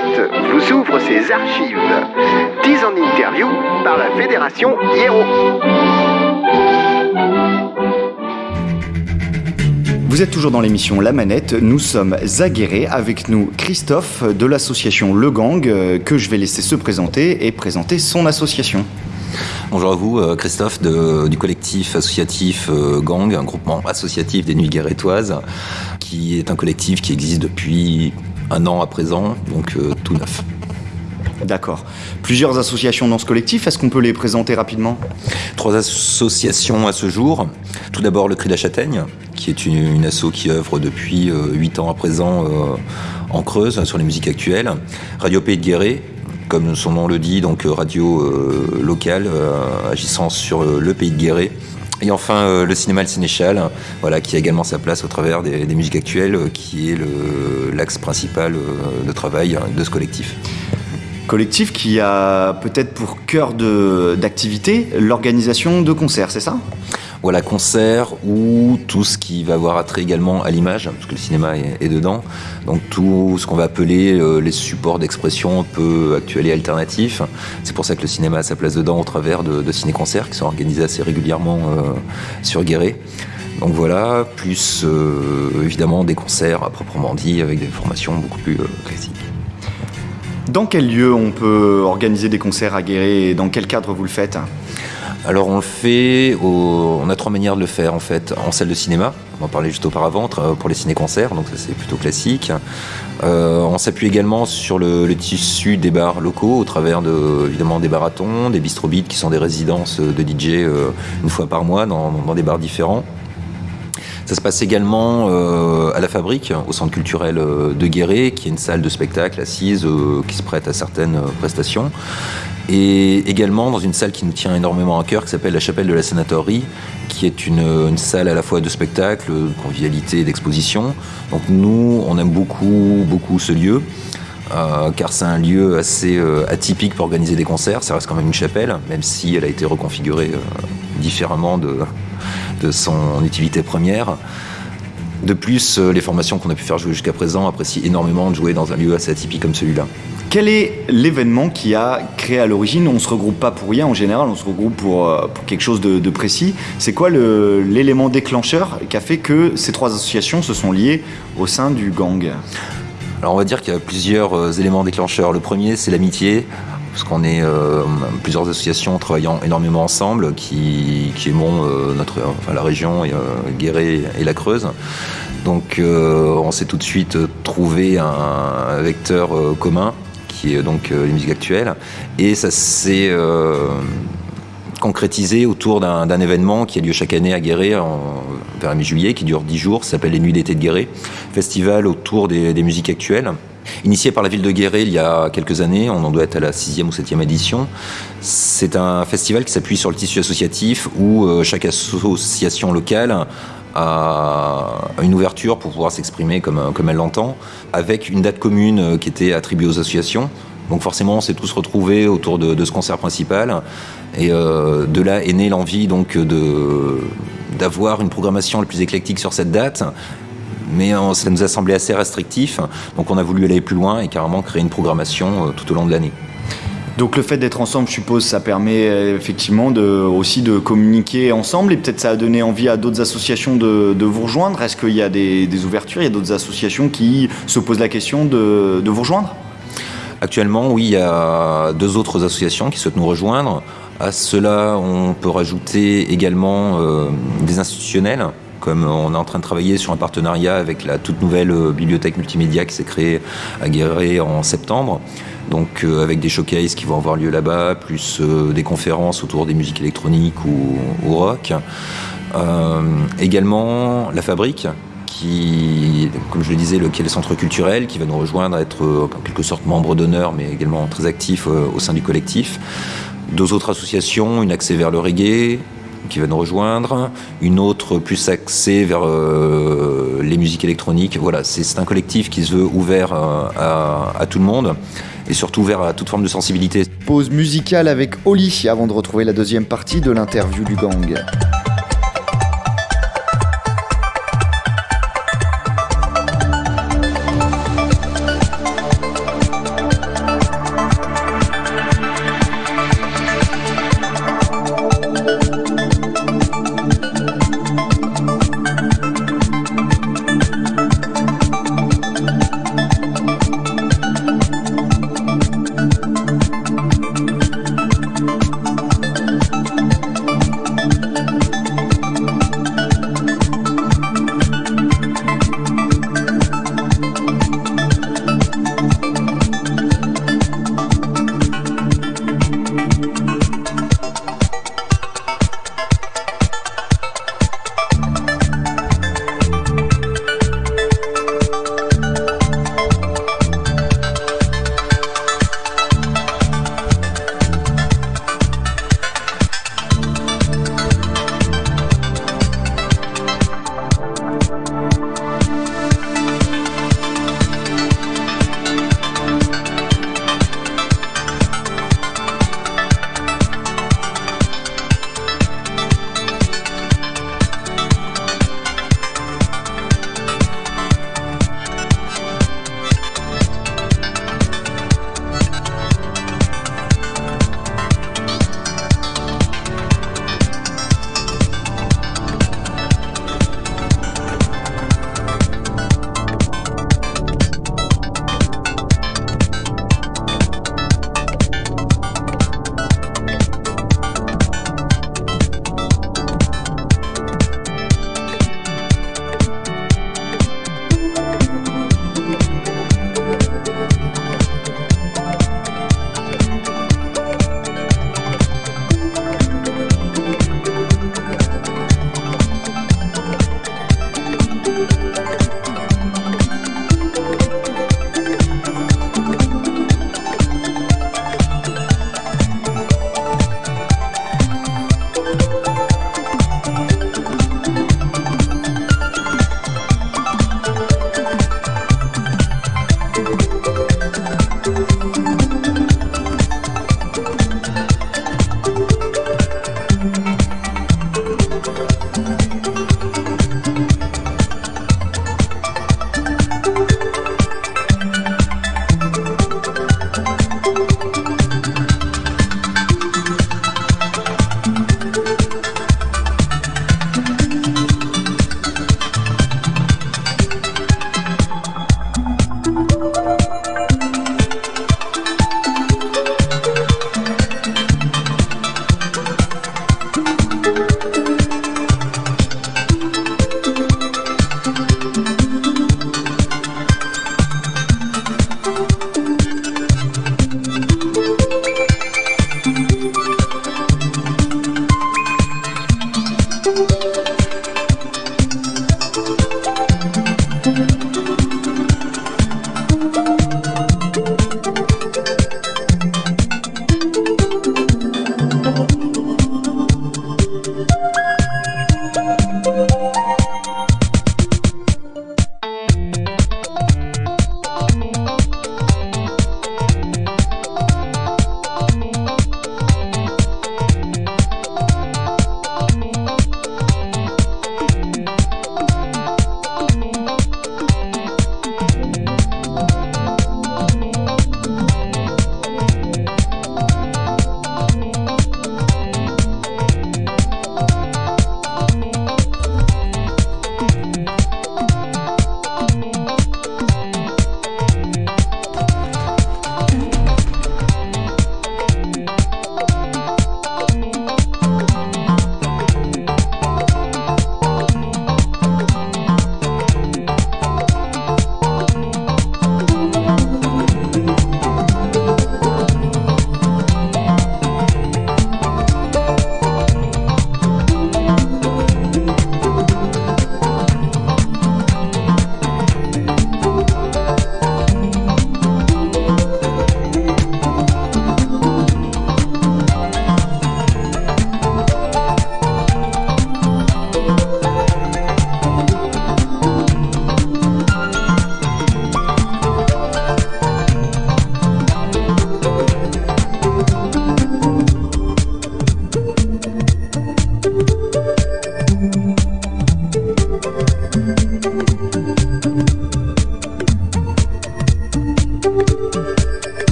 Vous ouvre ses archives. 10 ans d'interview par la Fédération Hiero. Vous êtes toujours dans l'émission La Manette. Nous sommes aguerrés avec nous Christophe de l'association Le Gang euh, que je vais laisser se présenter et présenter son association. Bonjour à vous, euh, Christophe du collectif associatif euh, Gang, un groupement associatif des Nuits Guérétoises, qui est un collectif qui existe depuis un an à présent, donc euh, tout neuf. D'accord. Plusieurs associations dans ce collectif, est-ce qu'on peut les présenter rapidement? Trois associations à ce jour. Tout d'abord le Cri de la Châtaigne, qui est une, asso qui œuvre depuis huit ans à présent en Creuse sur les musiques actuelles. Radio Pays de Guéret, comme son nom le dit, donc euh, radio euh, locale euh, agissant sur le pays de Guéret. Et enfin, le cinéma Le Sénéchal, voilà, qui a également sa place au travers des, musiques actuelles, qui est l'axe principal de travail de ce collectif. Collectif qui a peut-être pour cœur d'activité l'organisation de concerts, c'est ça? Voilà, concert ou tout ce qui va avoir attrait également à l'image, parce que le cinéma est, dedans. Donc tout ce qu'on va appeler euh, les supports d'expression peu actuels et alternatifs. C'est pour ça que le cinéma a sa place dedans au travers de, ciné-concerts qui sont organisés assez régulièrement euh, sur Guéret. Donc voilà, plus euh, évidemment des concerts à proprement dit avec des formations beaucoup plus classiques. Dans quel lieu on peut organiser des concerts à Guéret et dans quel cadre vous le faites? Alors on le fait, on a trois manières de le faire en fait. En salle de cinéma, on en parlait juste auparavant, pour les ciné-concerts, donc c'est plutôt classique. Euh, on s'appuie également sur le, tissu des bars locaux au travers de, évidemment des baratons, des bistrobites qui sont des résidences de DJ euh, une fois par mois dans, des bars différents. Ça se passe également euh, à la Fabrique, au centre culturel de Guéret, qui est une salle de spectacle assise qui se prête à certaines prestations et également dans une salle qui nous tient énormément à cœur, qui s'appelle la Chapelle de la Sénatorie, qui est une, salle à la fois de spectacle, de convivialité d'exposition. Donc nous, on aime beaucoup, beaucoup ce lieu. Euh, car c'est un lieu assez euh, atypique pour organiser des concerts. Ça reste quand même une chapelle, même si elle a été reconfigurée euh, différemment de, de, son utilité première. De plus, les formations qu'on a pu faire jouer jusqu'à présent apprécient énormément de jouer dans un lieu assez atypique comme celui-là. Quel est l'événement qui a créé à l'origine On ne se regroupe pas pour rien en général, on se regroupe pour, euh, quelque chose de, précis. C'est quoi l'élément déclencheur qui a fait que ces trois associations se sont liées au sein du gang? Alors on va dire qu'il y a plusieurs euh, éléments déclencheurs. Le premier, c'est l'amitié, parce qu'on est euh, plusieurs associations travaillant énormément ensemble, qui, qui aimons notre, enfin, la région, Guéret et la Creuse. Donc on s'est tout de suite trouvé un vecteur commun qui est donc euh, les musiques actuelles. Et ça s'est euh, concrétisé autour d'un événement qui a lieu chaque année à Guéret en, vers mi-juillet, qui dure 10 jours, s'appelle les Nuits d'été de Guéret, festival autour des, musiques actuelles. Initié par la ville de Guéret il y a quelques années, on en doit être à la sixième ou septième édition. C'est un festival qui s'appuie sur le tissu associatif où euh, chaque association locale à une ouverture pour pouvoir s'exprimer comme, comme elle l'entend, avec une date commune euh, qui était attribuée aux associations. Donc forcément, on s'est tous retrouvés autour de, ce concert principal. Et euh, de là est née l'envie donc d'avoir une programmation la plus éclectique sur cette date. Mais euh, ça nous a semblé assez restrictif. Donc on a voulu aller plus loin et carrément créer une programmation tout au long de l'année. Donc le fait d'être ensemble, je suppose, ça permet euh, effectivement de, aussi de communiquer ensemble et peut-être ça a donné envie à d'autres associations de, vous rejoindre. Est-ce qu'il y a des, ouvertures, il y a d'autres associations qui se posent la question de, vous rejoindre? Actuellement, oui, il y a deux autres associations qui souhaitent nous rejoindre. À cela, on peut rajouter également euh, des institutionnels comme on est en train de travailler sur un partenariat avec la toute nouvelle euh, bibliothèque multimédia qui s'est créée à Guéret en septembre donc euh, avec des showcases qui vont avoir lieu là-bas, plus euh, des conférences autour des musiques électroniques ou, rock. Également la fabrique, qui, comme je le disais, lequel est le centre culturel, qui va nous rejoindre, être en quelque sorte membre d'honneur, mais également très actif au sein du collectif. Deux autres associations, une axée vers le reggae, qui va nous rejoindre, une autre plus axée vers les musiques électroniques. Voilà, c'est un collectif qui se veut ouvert à, à tout le monde et surtout ouvert à toute forme de sensibilité. Pause musicale avec Oli avant de retrouver la deuxième partie de l'interview du gang.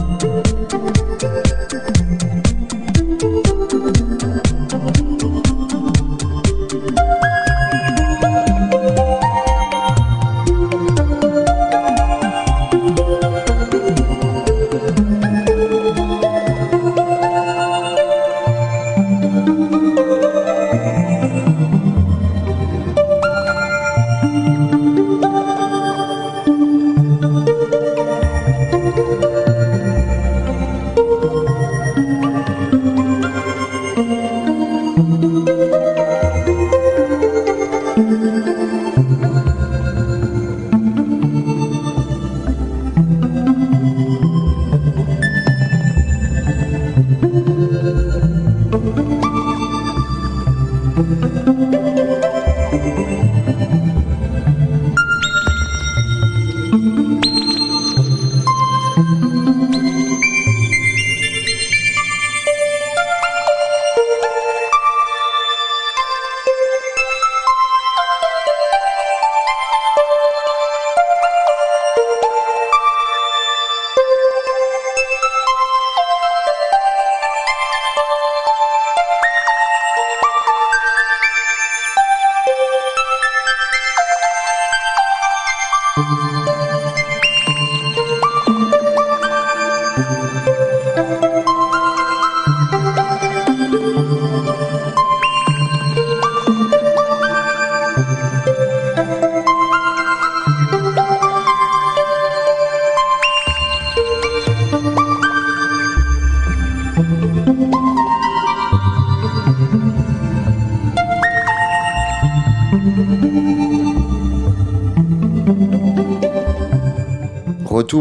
嗯。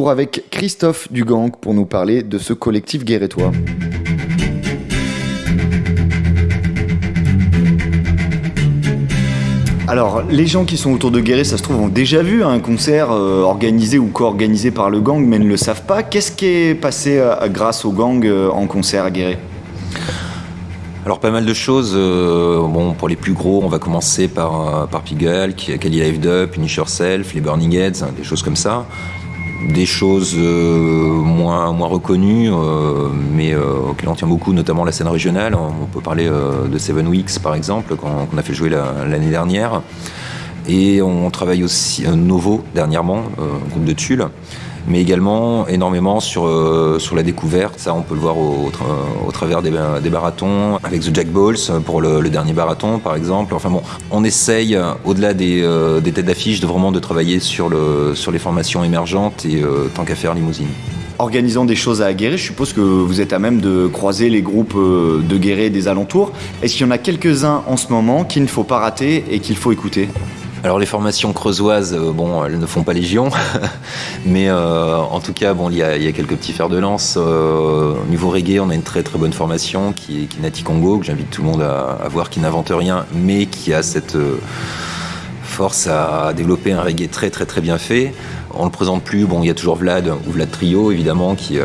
Retour avec Christophe Dugang pour nous parler de ce collectif guérétois. Alors, les gens qui sont autour de Guéret, ça se trouve, ont déjà vu un concert euh, organisé ou co-organisé par le gang, mais ne le savent pas. Qu'est-ce qui est passé euh, grâce au gang euh, en concert à Guéret alors pas mal de choses. bon, pour les plus gros, on va commencer par, par Pigalle, Kali Live Up, Finish Yourself, les Burning Heads, des choses comme ça des choses euh, moins, moins reconnues, euh, mais euh, auxquelles on tient beaucoup, notamment la scène régionale. On peut parler de Seven Weeks, par exemple, qu'on a fait jouer l'année dernière. Et on travaille aussi Novo, dernièrement, un groupe de Tulle mais également énormément sur, euh, sur la découverte. Ça, on peut le voir au, au travers des, des, avec The Jack Balls pour le, dernier marathon, par exemple. Enfin bon, on essaye, au-delà des, euh, des, têtes d'affiche, de vraiment de travailler sur, le, sur les formations émergentes et euh, tant qu'à faire limousine organisant des choses à Aguerre, je suppose que vous êtes à même de croiser les groupes de Guéret des alentours. Est-ce qu'il y en a quelques-uns en ce moment qu'il ne faut pas rater et qu'il faut écouter? Alors les formations creusoises, euh, bon, elles ne font pas légion, mais euh, en tout cas, bon, il y, a, quelques petits fers de lance. Euh, au niveau reggae, on a une très très bonne formation qui est, qui Nati Congo, que j'invite tout le monde à, voir, qui n'invente rien, mais qui a cette force à développer un reggae très très très bien fait. On le présente plus, bon, il y a toujours Vlad ou Vlad Trio évidemment qui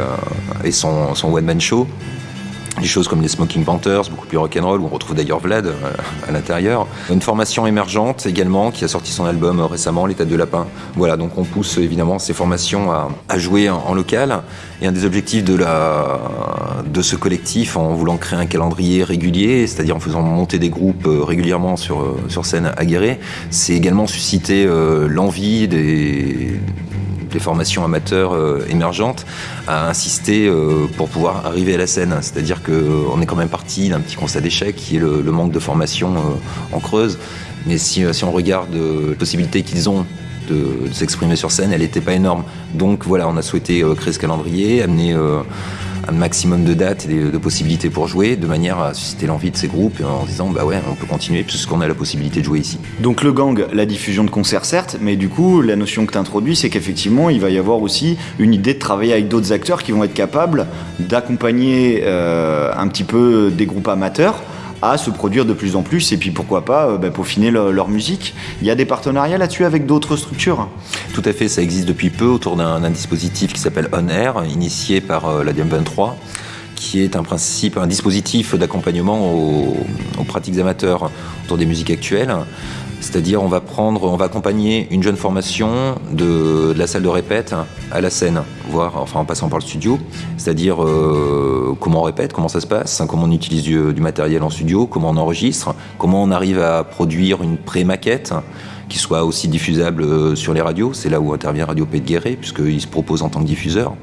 son, son one man show des choses comme les Smoking Panthers, beaucoup plus rock'n'roll, où on retrouve d'ailleurs Vlad euh, à, l'intérieur. Une formation émergente également qui a sorti son album récemment, L'état de lapin. Voilà, donc on pousse évidemment ces formations à, jouer en, local. Et un des objectifs de, la, de ce collectif, en voulant créer un calendrier régulier, c'est-à-dire en faisant monter des groupes euh, régulièrement sur, euh, sur scène aguerrée, c'est également susciter l'envie des les formations amateurs euh, émergentes, à insister euh, pour pouvoir arriver à la scène. C'est-à-dire qu'on euh, est quand même parti d'un petit constat d'échec qui est le, manque de formation en creuse. Mais si, on regarde les possibilités qu'ils ont de, s'exprimer sur scène, elle n'était pas énorme. Donc voilà, on a souhaité créer ce calendrier, amener un maximum de dates et de possibilités pour jouer, de manière à susciter l'envie de ces groupes en disant bah ouais, on peut continuer puisqu'on a la possibilité de jouer ici. Donc le gang, la diffusion de concerts certes, mais du coup la notion que tu introduis, c'est qu'effectivement il va y avoir aussi une idée de travailler avec d'autres acteurs qui vont être capables d'accompagner euh, un petit peu des groupes amateurs à se produire de plus en plus et puis pourquoi pas euh, bah, peaufiner leur musique. Il y a des partenariats là-dessus avec d'autres structures Tout à fait, ça existe depuis peu autour d'un dispositif qui s'appelle On Air, initié par euh, la DM23 qui est un principe, un dispositif d'accompagnement aux, pratiques amateurs autour des musiques actuelles. C'est-à-dire, on va prendre, on va accompagner une jeune formation de, la salle de répète à la scène, voire, enfin, en passant par le studio. C'est-à-dire, euh, comment on répète, comment ça se passe, comment on utilise du, matériel en studio, comment on enregistre, comment on arrive à produire une pré-maquette qui soit aussi diffusable euh, sur les radios. C'est là où intervient Radio Pays puisqu'il se propose en tant que diffuseur.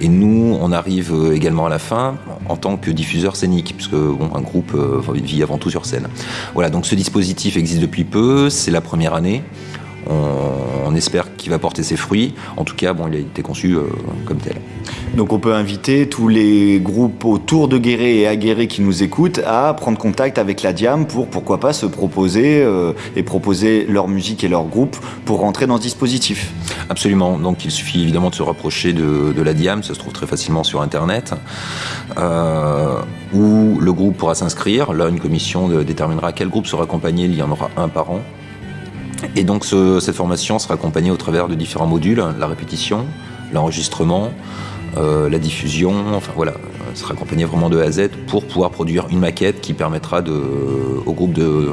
Et nous, on arrive euh, également à la fin en tant que diffuseur scénique, puisque un groupe euh, vit avant tout sur scène. Voilà, donc ce dispositif existe depuis peu, c'est la première année. On, espère qu'il va porter ses fruits. En tout cas, bon, il a été conçu euh, comme tel. Donc on peut inviter tous les groupes autour de Guéret et à Guéret qui nous écoutent à prendre contact avec la Diam pour pourquoi pas se proposer euh, et proposer leur musique et leur groupe pour rentrer dans ce dispositif. Absolument. Donc il suffit évidemment de se rapprocher de, la Diam, ça se trouve très facilement sur Internet, euh, où le groupe pourra s'inscrire. Là, une commission déterminera quel groupe sera accompagné. Il y en aura un par an. Et donc cette formation sera accompagnée au travers de différents modules, la répétition, l'enregistrement, euh, la diffusion, enfin voilà, sera accompagnée vraiment de A à Z pour pouvoir produire une maquette qui permettra de, au groupe de euh,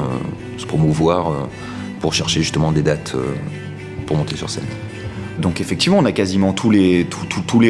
se promouvoir euh, pour chercher justement des dates pour monter sur scène. Donc effectivement, on a quasiment tous les,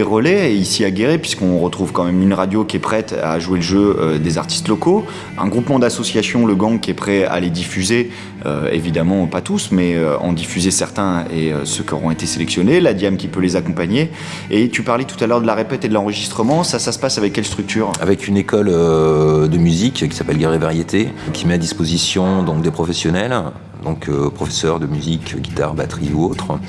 relais ici à Guéret, puisqu'on retrouve quand même une radio qui est prête à jouer le jeu euh, des artistes locaux, un groupement d'associations, le Gang, qui est prêt à les diffuser, euh, évidemment pas tous, mais euh, en diffuser certains et ceux qui auront été sélectionnés, la Diam qui peut les accompagner. Et tu parlais tout à l'heure de la répète et de l'enregistrement, ça, ça se passe avec quelle structure? Avec une école de musique qui s'appelle Guéret Variété, qui met à disposition donc, des professionnels donc euh, professeurs de musique, guitare, batterie ou autre,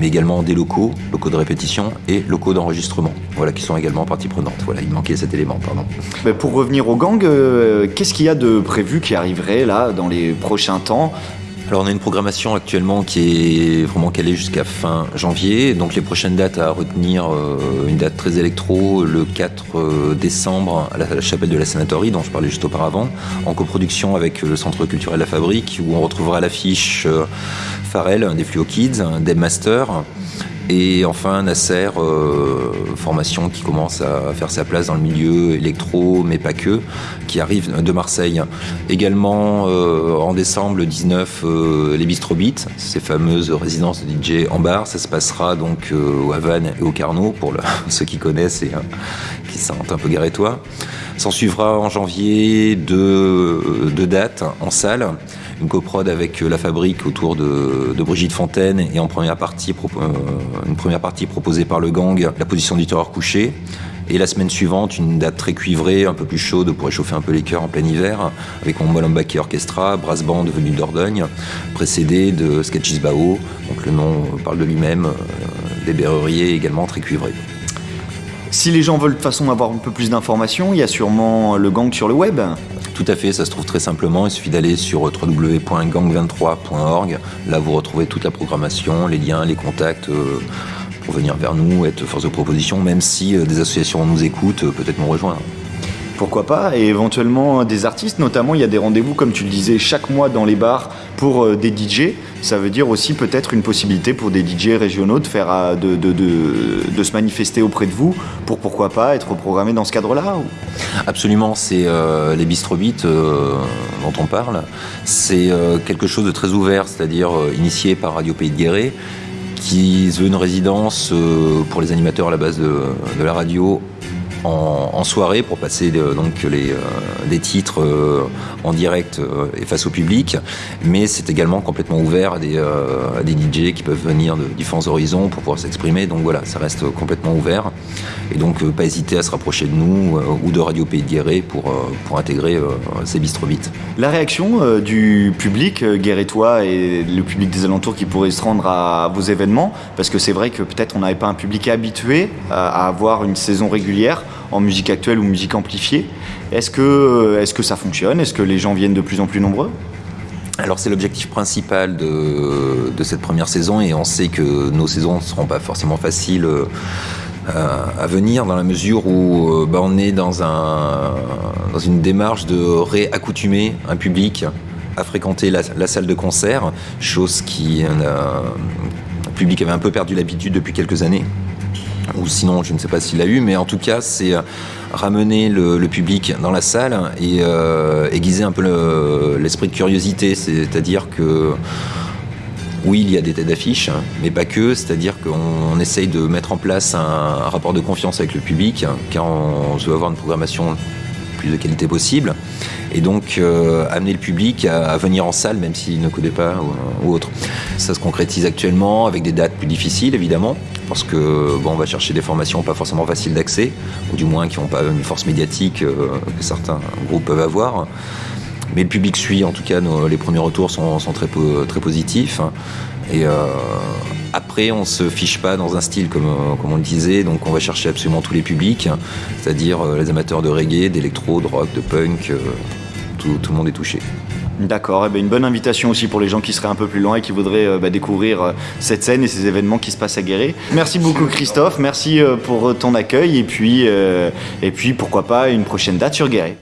mais également des locaux, locaux de répétition et locaux d'enregistrement, voilà, qui sont également partie prenante. Voilà, il manquait cet élément, pardon. pour revenir au gang, euh, qu'est-ce qu'il y a de prévu qui arriverait là dans les prochains temps alors on a une programmation actuellement qui est vraiment calée jusqu'à fin janvier. Donc les prochaines dates à retenir, euh, une date très électro, le 4 euh, décembre à la, chapelle de la Sénatorie, dont je parlais juste auparavant, en coproduction avec le Centre culturel La Fabrique, où on retrouvera l'affiche euh, Farel des Fluo Kids, Deb Master, et enfin, Nasser, euh, formation qui commence à faire sa place dans le milieu électro, mais pas que, qui arrive de Marseille. Également, euh, en décembre, le 19, euh, les Beat, ces fameuses résidences de DJ en bar. Ça se passera donc au Havane et au Carnot, pour ceux qui connaissent et qui sentent un peu garétois. S'en suivra en janvier deux, dates en salle une coprode avec euh, la fabrique autour de, Brigitte Fontaine et euh, une première partie proposée par le gang, la position du terreur couché. Et la semaine suivante, une date très cuivrée, un peu plus chaude pour réchauffer un peu les cœurs en plein hiver, avec mon Molenbeek Orchestra, brass band venu d'Ordogne, précédé de Sketches Bao, donc le nom parle de lui-même, euh, des berruriers également très cuivrés. Si les gens veulent de toute façon avoir un peu plus d'informations, il y a sûrement le gang sur le web. Tout à fait, ça se trouve très simplement. Il suffit d'aller sur www.gang23.org. Là, vous retrouvez toute la programmation, les liens, les contacts euh, pour venir vers nous, être force de proposition, même si euh, des associations nous écoutent, euh, peut-être nous rejoindre pourquoi pas, et éventuellement des artistes, notamment il y a des rendez-vous, comme tu le disais, chaque mois dans les bars pour euh, des DJ. Ça veut dire aussi peut-être une possibilité pour des DJ régionaux euh, de, se manifester auprès de vous pour pourquoi pas être programmé dans ce cadre-là Absolument, c'est euh, les bistrobites dont on parle. C'est quelque chose de très ouvert, c'est-à-dire initié par Radio Pays de Guéret qui veut une résidence pour les animateurs à la base de la radio en, soirée pour passer donc les, euh, des titres euh, en direct euh, et face au public, mais c'est également complètement ouvert à des, à DJ qui peuvent venir de différents horizons pour pouvoir s'exprimer. Donc voilà, ça reste complètement ouvert. Et donc pas hésiter à se rapprocher de nous ou de Radio Pays de Guéret pour, pour intégrer ces bistrobites. La réaction du public guérétois et le public des alentours qui pourrait se rendre à vos événements, parce que c'est vrai que peut-être on n'avait pas un public habitué à avoir une saison régulière en musique actuelle ou musique amplifiée. Est-ce que, que ça fonctionne? Est-ce que les gens viennent de plus en plus nombreux? Alors c'est l'objectif principal de, cette première saison et on sait que nos saisons ne seront pas forcément faciles euh, à venir dans la mesure où euh, bah, on est dans une démarche de réaccoutumer un public à fréquenter la, salle de concert, chose qui euh, le public avait un peu perdu l'habitude depuis quelques années. Ou sinon je ne sais pas s'il l'a eu, mais en tout cas c'est ramener le, public dans la salle et aiguiser un peu l'esprit de curiosité, c'est-à-dire que oui, il y a des têtes d'affiche, mais pas que, c'est-à-dire qu'on essaye de mettre en place un, rapport de confiance avec le public, car on veut avoir une programmation plus de qualité possible, et donc euh, amener le public à, venir en salle, même s'il ne connaît pas ou, autre. Ça se concrétise actuellement avec des dates plus difficiles, évidemment, parce que bon, on va chercher des formations pas forcément faciles d'accès, ou du moins qui n'ont pas une force médiatique euh, que certains groupes peuvent avoir. Mais le public suit, en tout cas, les premiers retours sont, très, positifs. Et euh, après, on se fiche pas dans un style comme, comme on le disait, donc on va chercher absolument tous les publics, c'est-à-dire euh, les amateurs de reggae, d'électro, de rock, de punk, euh, tout, le monde est touché. D'accord, eh ben, une bonne invitation aussi pour les gens qui seraient un peu plus loin et qui voudraient bah, découvrir cette scène et ces événements qui se passent à Guéret. Merci beaucoup Christophe, merci pour ton accueil et puis, et puis pourquoi pas une prochaine date sur Guéret.